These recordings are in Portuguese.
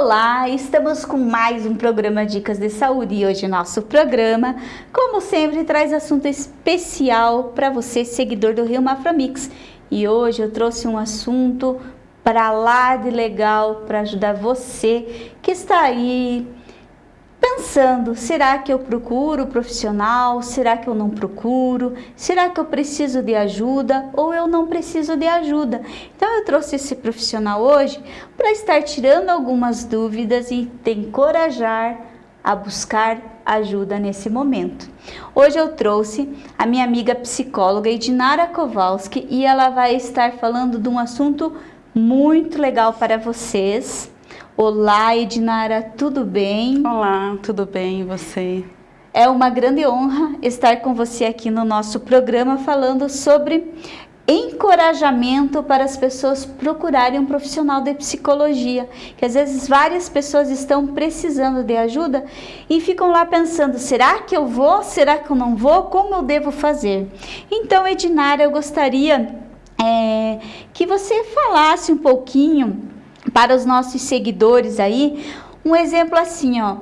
Olá, estamos com mais um programa Dicas de Saúde e hoje nosso programa, como sempre, traz assunto especial para você, seguidor do Rio Maframix. E hoje eu trouxe um assunto para lá de legal para ajudar você que está aí pensando, será que eu procuro profissional? Será que eu não procuro? Será que eu preciso de ajuda ou eu não preciso de ajuda? Então eu trouxe esse profissional hoje para estar tirando algumas dúvidas e te encorajar a buscar ajuda nesse momento. Hoje eu trouxe a minha amiga psicóloga Edinara Kowalski e ela vai estar falando de um assunto muito legal para vocês Olá, Edinara, tudo bem? Olá, tudo bem e você? É uma grande honra estar com você aqui no nosso programa falando sobre encorajamento para as pessoas procurarem um profissional de psicologia, que às vezes várias pessoas estão precisando de ajuda e ficam lá pensando, será que eu vou, será que eu não vou, como eu devo fazer? Então, Edinara, eu gostaria é, que você falasse um pouquinho para os nossos seguidores aí, um exemplo assim, ó,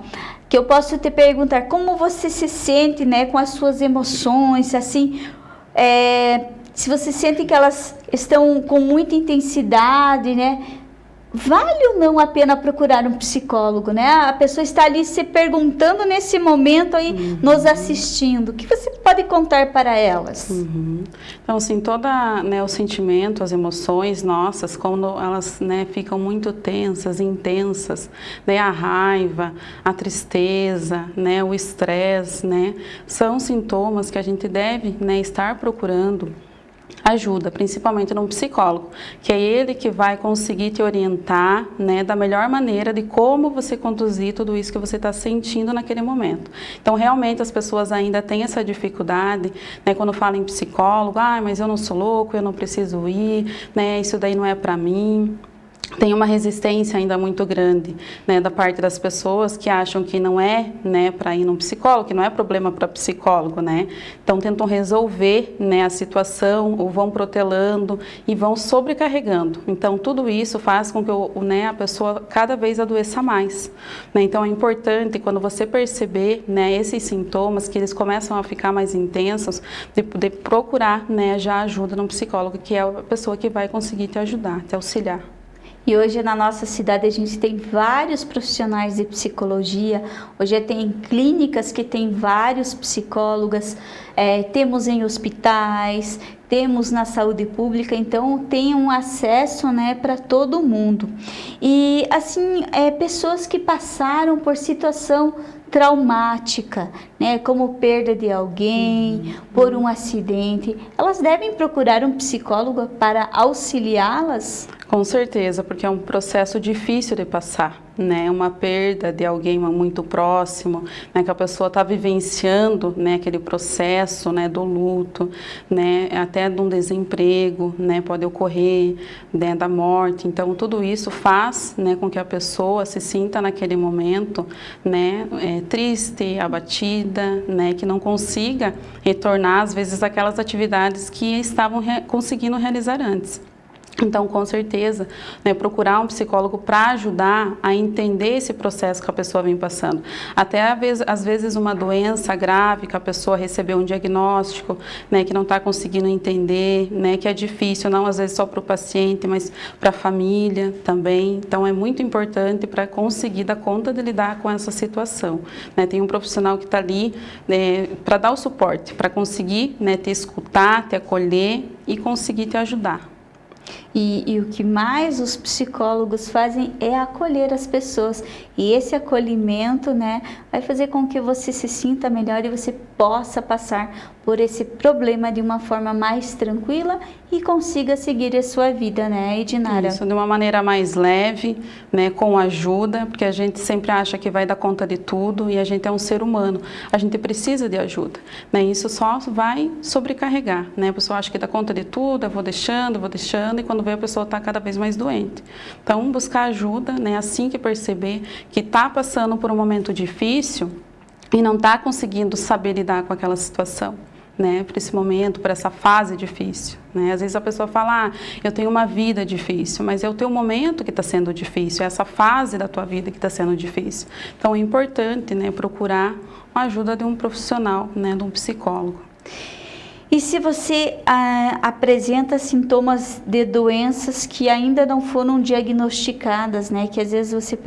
que eu posso te perguntar como você se sente, né, com as suas emoções, assim, é, se você sente que elas estão com muita intensidade, né, vale ou não a pena procurar um psicólogo, né? A pessoa está ali se perguntando nesse momento aí, uhum. nos assistindo. O que você pode contar para elas? Uhum. Então, assim, toda né, o sentimento, as emoções nossas, quando elas né, ficam muito tensas, intensas, né, a raiva, a tristeza, né, o estresse, né, são sintomas que a gente deve né, estar procurando ajuda, principalmente num psicólogo, que é ele que vai conseguir te orientar né, da melhor maneira de como você conduzir tudo isso que você está sentindo naquele momento. Então, realmente, as pessoas ainda têm essa dificuldade, né, quando falam em psicólogo, ah, mas eu não sou louco, eu não preciso ir, né, isso daí não é para mim tem uma resistência ainda muito grande né, da parte das pessoas que acham que não é né, para ir num psicólogo, que não é problema para psicólogo, né? Então tentam resolver né, a situação ou vão protelando e vão sobrecarregando. Então tudo isso faz com que o, né, a pessoa cada vez adoeça mais. Né? Então é importante quando você perceber né, esses sintomas que eles começam a ficar mais intensos, de, de procurar né, já ajuda no psicólogo, que é a pessoa que vai conseguir te ajudar, te auxiliar. E hoje na nossa cidade a gente tem vários profissionais de psicologia, hoje tem clínicas que tem vários psicólogas, é, temos em hospitais, temos na saúde pública, então tem um acesso né, para todo mundo. E assim, é, pessoas que passaram por situação traumática, né, como perda de alguém, uhum. por um acidente, elas devem procurar um psicólogo para auxiliá-las? Com certeza, porque é um processo difícil de passar, né? Uma perda de alguém muito próximo, né? Que a pessoa está vivenciando, né? Aquele processo, né? Do luto, né? Até de um desemprego, né? Pode ocorrer, né? Da morte. Então, tudo isso faz, né? Com que a pessoa se sinta naquele momento, né? É, triste, abatida, né? Que não consiga retornar, às vezes, aquelas atividades que estavam re conseguindo realizar antes. Então, com certeza, né, procurar um psicólogo para ajudar a entender esse processo que a pessoa vem passando. Até às vezes uma doença grave que a pessoa recebeu um diagnóstico, né, que não está conseguindo entender, né, que é difícil, não às vezes só para o paciente, mas para a família também. Então, é muito importante para conseguir dar conta de lidar com essa situação. Né. Tem um profissional que está ali né, para dar o suporte, para conseguir né, te escutar, te acolher e conseguir te ajudar. E, e, o que mais os psicólogos fazem é acolher as pessoas. E esse acolhimento né, vai fazer com que você se sinta melhor e você possa passar por esse problema de uma forma mais tranquila e consiga seguir a sua vida, né, Edinara? Isso, de uma maneira mais leve, né, com ajuda, porque a gente sempre acha que vai dar conta de tudo e a gente é um ser humano, a gente precisa de ajuda, né, isso só vai sobrecarregar, né, a pessoa acha que dá conta de tudo, eu vou deixando, vou deixando, e quando vê a pessoa está cada vez mais doente. Então, buscar ajuda, né, assim que perceber que está passando por um momento difícil e não está conseguindo saber lidar com aquela situação né, para esse momento, para essa fase difícil. Né? Às vezes a pessoa fala, ah, eu tenho uma vida difícil, mas é o teu momento que está sendo difícil, é essa fase da tua vida que está sendo difícil. Então é importante né, procurar a ajuda de um profissional, né, de um psicólogo. E se você ah, apresenta sintomas de doenças que ainda não foram diagnosticadas, né? Que às vezes você,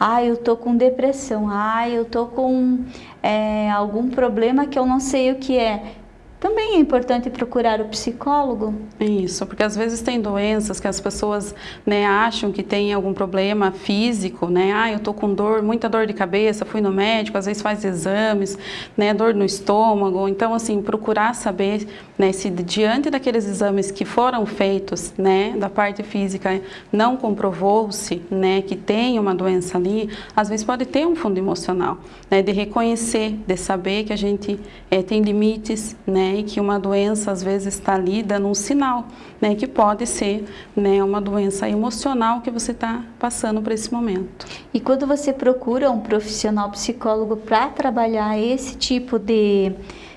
ah, eu tô com depressão, ah, eu tô com é, algum problema que eu não sei o que é também é importante procurar o psicólogo? Isso, porque às vezes tem doenças que as pessoas né, acham que tem algum problema físico, né? Ah, eu tô com dor, muita dor de cabeça, fui no médico, às vezes faz exames, né, dor no estômago. Então, assim, procurar saber né, se diante daqueles exames que foram feitos, né, da parte física, não comprovou-se, né, que tem uma doença ali, às vezes pode ter um fundo emocional, né, de reconhecer, de saber que a gente é, tem limites, né, e que uma doença às vezes está ali dando um sinal, né, que pode ser né, uma doença emocional que você está passando por esse momento. E quando você procura um profissional psicólogo para trabalhar esse tipo de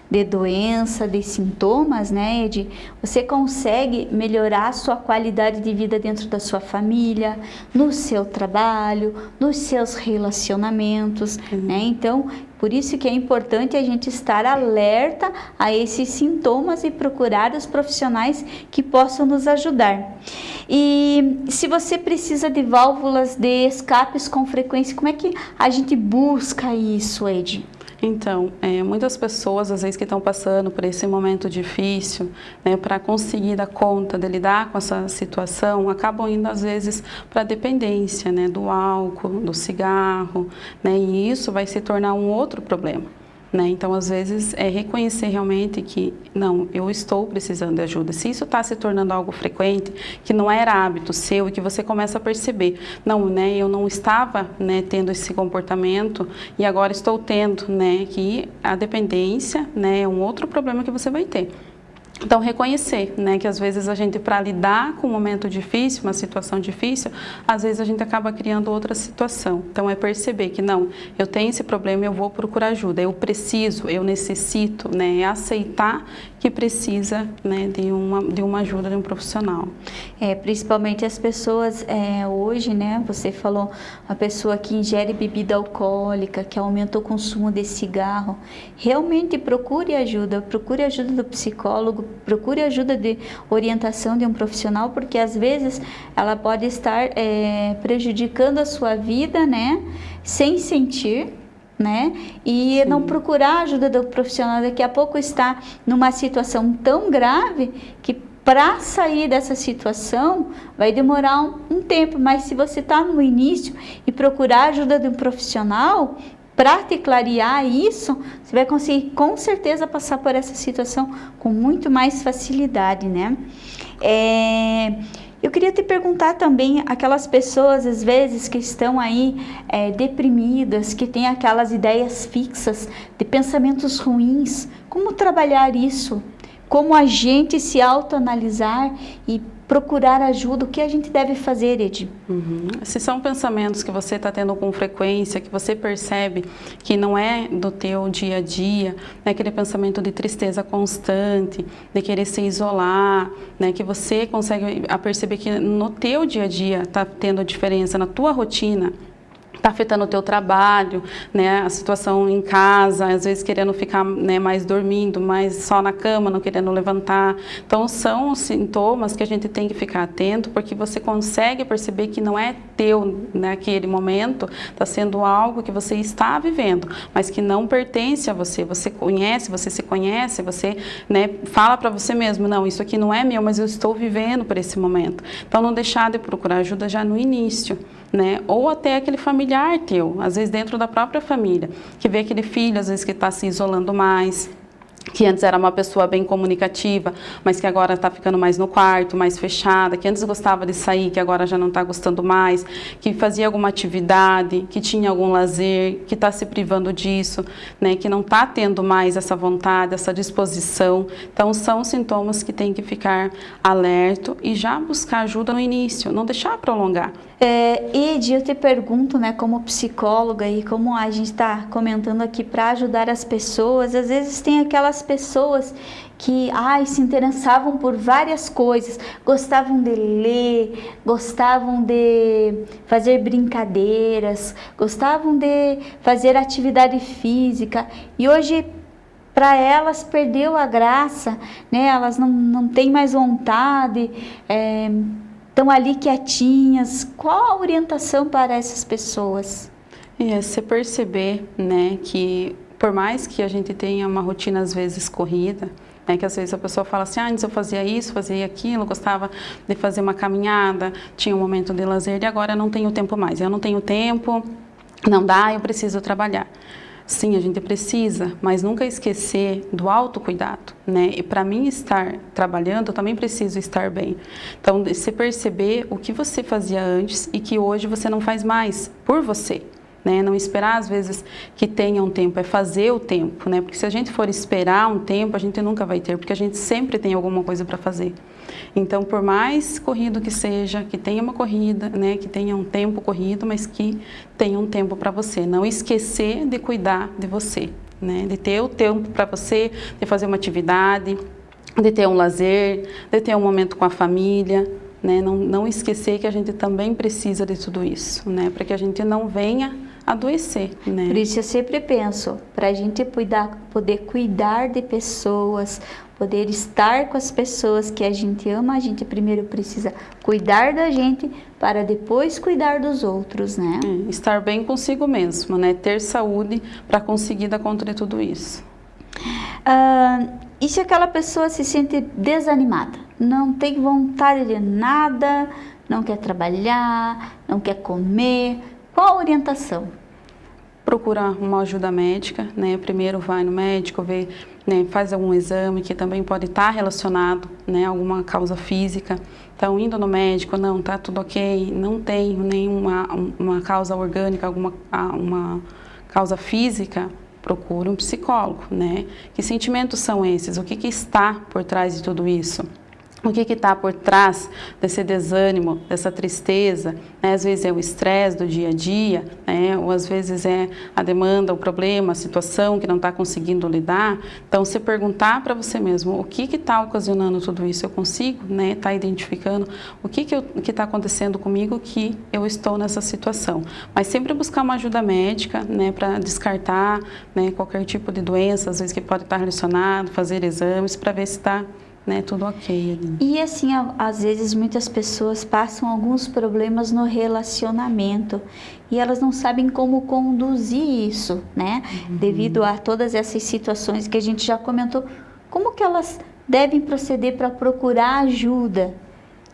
de doença, de sintomas, né, Ed, você consegue melhorar a sua qualidade de vida dentro da sua família, no seu trabalho, nos seus relacionamentos, uhum. né? Então, por isso que é importante a gente estar alerta a esses sintomas e procurar os profissionais que possam nos ajudar. E se você precisa de válvulas de escapes com frequência, como é que a gente busca isso, Ed? Então, é, muitas pessoas, às vezes, que estão passando por esse momento difícil, né, para conseguir dar conta de lidar com essa situação, acabam indo, às vezes, para a dependência né, do álcool, do cigarro, né, e isso vai se tornar um outro problema. Né? Então, às vezes, é reconhecer realmente que, não, eu estou precisando de ajuda. Se isso está se tornando algo frequente, que não era hábito seu e que você começa a perceber, não, né, eu não estava né, tendo esse comportamento e agora estou tendo, né, que a dependência né, é um outro problema que você vai ter. Então, reconhecer, né, que às vezes a gente, para lidar com um momento difícil, uma situação difícil, às vezes a gente acaba criando outra situação. Então, é perceber que, não, eu tenho esse problema, eu vou procurar ajuda, eu preciso, eu necessito, né, é aceitar que precisa né, de, uma, de uma ajuda de um profissional. É, principalmente as pessoas é, hoje, né, você falou, a pessoa que ingere bebida alcoólica, que aumenta o consumo de cigarro, realmente procure ajuda, procure ajuda do psicólogo, procure ajuda de orientação de um profissional, porque às vezes ela pode estar é, prejudicando a sua vida, né, sem sentir, né? E Sim. não procurar ajuda do profissional, daqui a pouco está numa situação tão grave que para sair dessa situação vai demorar um, um tempo, mas se você está no início e procurar ajuda de um profissional para te clarear isso, você vai conseguir com certeza passar por essa situação com muito mais facilidade, né? É... Eu queria te perguntar também, aquelas pessoas às vezes que estão aí é, deprimidas, que têm aquelas ideias fixas de pensamentos ruins, como trabalhar isso? Como a gente se autoanalisar e procurar ajuda, o que a gente deve fazer, Ed? Uhum. Se são pensamentos que você está tendo com frequência, que você percebe que não é do teu dia a dia, né, aquele pensamento de tristeza constante, de querer se isolar, né, que você consegue perceber que no teu dia a dia está tendo diferença, na tua rotina, está afetando o teu trabalho, né, a situação em casa, às vezes querendo ficar né, mais dormindo, mais só na cama, não querendo levantar. Então são sintomas que a gente tem que ficar atento, porque você consegue perceber que não é teu naquele momento, está sendo algo que você está vivendo, mas que não pertence a você. Você conhece, você se conhece, você né, fala para você mesmo, não, isso aqui não é meu, mas eu estou vivendo por esse momento. Então não deixar de procurar ajuda já no início né? Ou até aquele familiar teu, às vezes dentro da própria família, que vê aquele filho, às vezes que está se isolando mais, que antes era uma pessoa bem comunicativa, mas que agora está ficando mais no quarto, mais fechada, que antes gostava de sair, que agora já não está gostando mais, que fazia alguma atividade, que tinha algum lazer, que está se privando disso, né, que não está tendo mais essa vontade, essa disposição. Então, são sintomas que tem que ficar alerta e já buscar ajuda no início, não deixar prolongar. É, Ed, eu te pergunto, né, como psicóloga e como a gente está comentando aqui para ajudar as pessoas, às vezes tem aquelas pessoas que ai, se interessavam por várias coisas, gostavam de ler, gostavam de fazer brincadeiras, gostavam de fazer atividade física e hoje para elas perdeu a graça, né? elas não, não têm mais vontade, estão é, ali quietinhas. Qual a orientação para essas pessoas? É, você perceber né, que por mais que a gente tenha uma rotina às vezes corrida, né, que às vezes a pessoa fala assim, ah, antes eu fazia isso, fazia aquilo, gostava de fazer uma caminhada, tinha um momento de lazer e agora não tenho tempo mais. Eu não tenho tempo, não dá, eu preciso trabalhar. Sim, a gente precisa, mas nunca esquecer do autocuidado, né? E para mim estar trabalhando, eu também preciso estar bem. Então, se perceber o que você fazia antes e que hoje você não faz mais por você. Né? Não esperar às vezes que tenha um tempo, é fazer o tempo, né? Porque se a gente for esperar um tempo, a gente nunca vai ter, porque a gente sempre tem alguma coisa para fazer. Então, por mais corrido que seja, que tenha uma corrida, né, que tenha um tempo corrido, mas que tenha um tempo para você. Não esquecer de cuidar de você, né? De ter o tempo para você, de fazer uma atividade, de ter um lazer, de ter um momento com a família, né? Não, não esquecer que a gente também precisa de tudo isso, né? Para que a gente não venha adoecer, né? Por isso eu sempre penso, para a gente cuidar, poder cuidar de pessoas, poder estar com as pessoas que a gente ama, a gente primeiro precisa cuidar da gente para depois cuidar dos outros, né? É, estar bem consigo mesmo, né? Ter saúde para conseguir dar conta de tudo isso. Ah, e se aquela pessoa se sente desanimada, não tem vontade de nada, não quer trabalhar, não quer comer, qual a orientação? Procurar uma ajuda médica, né? Primeiro vai no médico, vê, né, faz algum exame que também pode estar relacionado, né, alguma causa física. Então, indo no médico, não, tá tudo ok, não tem nenhuma uma causa orgânica, alguma uma causa física, procure um psicólogo, né? Que sentimentos são esses? O que, que está por trás de tudo isso? O que está por trás desse desânimo, dessa tristeza, né? às vezes é o estresse do dia a dia, né? ou às vezes é a demanda, o problema, a situação que não está conseguindo lidar. Então, se perguntar para você mesmo o que está ocasionando tudo isso, eu consigo estar né? Tá identificando o que está acontecendo comigo que eu estou nessa situação. Mas sempre buscar uma ajuda médica né? para descartar né? qualquer tipo de doença, às vezes que pode estar relacionado, fazer exames para ver se está né, tudo ok ali. E assim, às vezes muitas pessoas passam alguns problemas no relacionamento e elas não sabem como conduzir isso, né? Uhum. Devido a todas essas situações que a gente já comentou, como que elas devem proceder para procurar ajuda?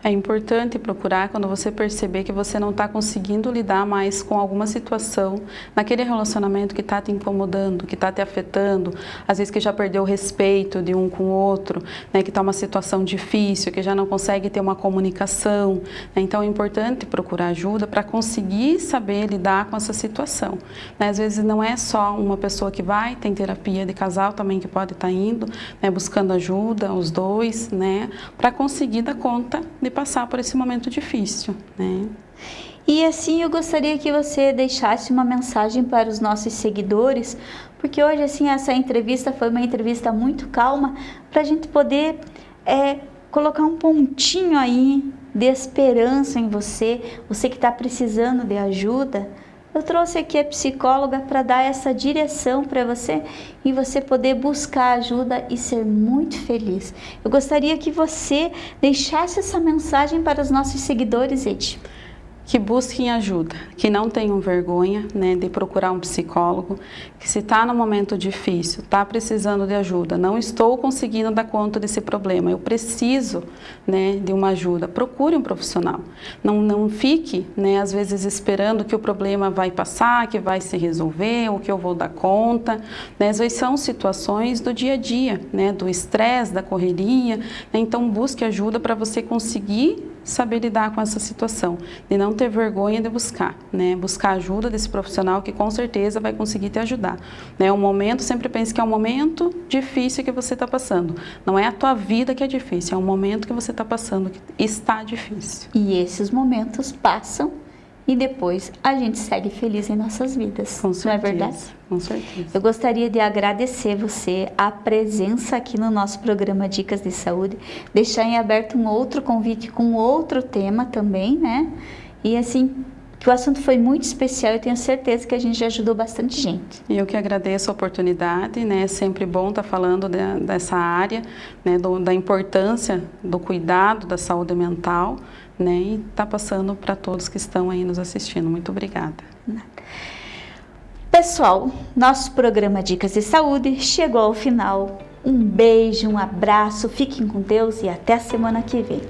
É importante procurar quando você perceber que você não está conseguindo lidar mais com alguma situação naquele relacionamento que está te incomodando, que está te afetando, às vezes que já perdeu o respeito de um com o outro, né, que está uma situação difícil, que já não consegue ter uma comunicação. Né, então é importante procurar ajuda para conseguir saber lidar com essa situação. Né, às vezes não é só uma pessoa que vai, tem terapia de casal também que pode estar tá indo, né, buscando ajuda, os dois, né, para conseguir dar conta de passar por esse momento difícil, né? E assim eu gostaria que você deixasse uma mensagem para os nossos seguidores, porque hoje assim essa entrevista foi uma entrevista muito calma para a gente poder é, colocar um pontinho aí de esperança em você, você que está precisando de ajuda. Eu trouxe aqui a psicóloga para dar essa direção para você e você poder buscar ajuda e ser muito feliz. Eu gostaria que você deixasse essa mensagem para os nossos seguidores, Ed que busquem ajuda, que não tenham vergonha né, de procurar um psicólogo, que se está no momento difícil, está precisando de ajuda, não estou conseguindo dar conta desse problema, eu preciso né, de uma ajuda, procure um profissional. Não, não fique, né, às vezes, esperando que o problema vai passar, que vai se resolver, ou que eu vou dar conta. Né, às vezes são situações do dia a dia, né, do estresse, da correria, né, então busque ajuda para você conseguir saber lidar com essa situação, de não ter vergonha de buscar, né? Buscar ajuda desse profissional que com certeza vai conseguir te ajudar. Né? Um momento, sempre pense que é um momento difícil que você está passando. Não é a tua vida que é difícil, é um momento que você está passando que está difícil. E esses momentos passam e depois a gente segue feliz em nossas vidas. Com certeza, não é verdade? Com certeza. Eu gostaria de agradecer você a presença aqui no nosso programa Dicas de Saúde, deixar em aberto um outro convite com outro tema também, né? E assim, que o assunto foi muito especial e tenho certeza que a gente já ajudou bastante gente. E eu que agradeço a oportunidade, né? É sempre bom estar falando de, dessa área, né? Do, da importância do cuidado da saúde mental, né? E tá passando para todos que estão aí nos assistindo. Muito obrigada. Pessoal, nosso programa Dicas de Saúde chegou ao final. Um beijo, um abraço, fiquem com Deus e até a semana que vem.